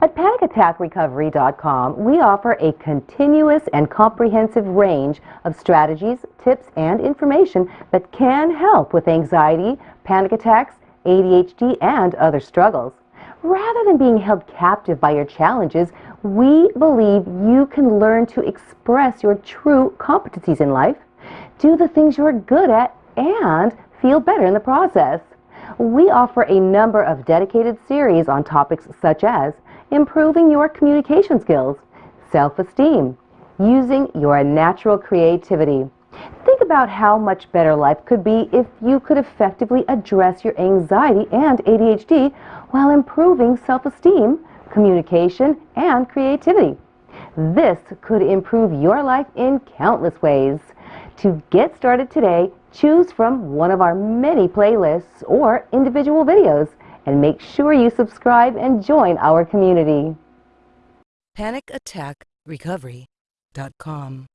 At PanicAttackRecovery.com, we offer a continuous and comprehensive range of strategies, tips, and information that can help with anxiety, panic attacks, ADHD, and other struggles. Rather than being held captive by your challenges, we believe you can learn to express your true competencies in life, do the things you're good at, and feel better in the process. We offer a number of dedicated series on topics such as improving your communication skills, self-esteem, using your natural creativity. Think about how much better life could be if you could effectively address your anxiety and ADHD while improving self-esteem, communication, and creativity. This could improve your life in countless ways. To get started today, choose from one of our many playlists or individual videos and make sure you subscribe and join our community. PanicAttackRecovery.com